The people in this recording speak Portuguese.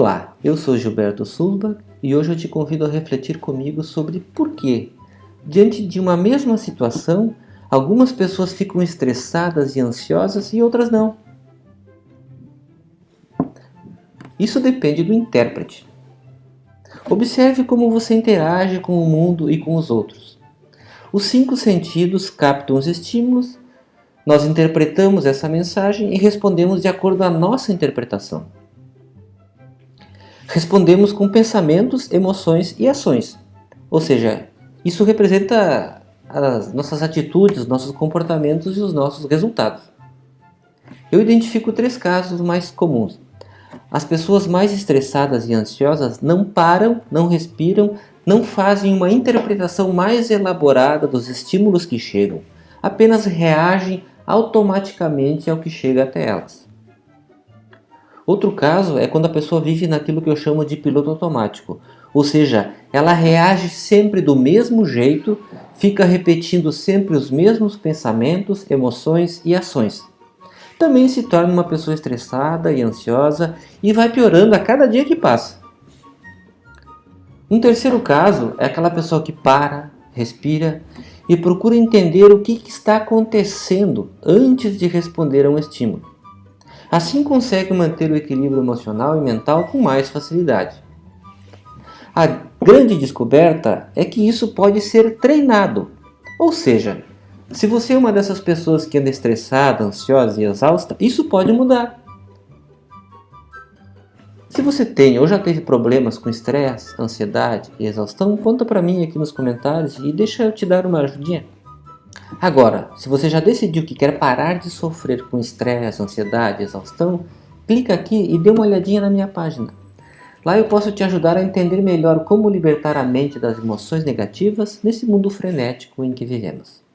Olá, eu sou Gilberto Sulbach e hoje eu te convido a refletir comigo sobre por que, diante de uma mesma situação, algumas pessoas ficam estressadas e ansiosas e outras não. Isso depende do intérprete. Observe como você interage com o mundo e com os outros. Os cinco sentidos captam os estímulos, nós interpretamos essa mensagem e respondemos de acordo com a nossa interpretação. Respondemos com pensamentos, emoções e ações. Ou seja, isso representa as nossas atitudes, nossos comportamentos e os nossos resultados. Eu identifico três casos mais comuns. As pessoas mais estressadas e ansiosas não param, não respiram, não fazem uma interpretação mais elaborada dos estímulos que chegam, apenas reagem automaticamente ao que chega até elas. Outro caso é quando a pessoa vive naquilo que eu chamo de piloto automático, ou seja, ela reage sempre do mesmo jeito, fica repetindo sempre os mesmos pensamentos, emoções e ações. Também se torna uma pessoa estressada e ansiosa e vai piorando a cada dia que passa. Um terceiro caso é aquela pessoa que para, respira e procura entender o que está acontecendo antes de responder a um estímulo. Assim consegue manter o equilíbrio emocional e mental com mais facilidade. A grande descoberta é que isso pode ser treinado. Ou seja, se você é uma dessas pessoas que anda estressada, ansiosa e exausta, isso pode mudar. Se você tem ou já teve problemas com estresse, ansiedade e exaustão, conta para mim aqui nos comentários e deixa eu te dar uma ajudinha. Agora, se você já decidiu que quer parar de sofrer com estresse, ansiedade, exaustão, clica aqui e dê uma olhadinha na minha página. Lá eu posso te ajudar a entender melhor como libertar a mente das emoções negativas nesse mundo frenético em que vivemos.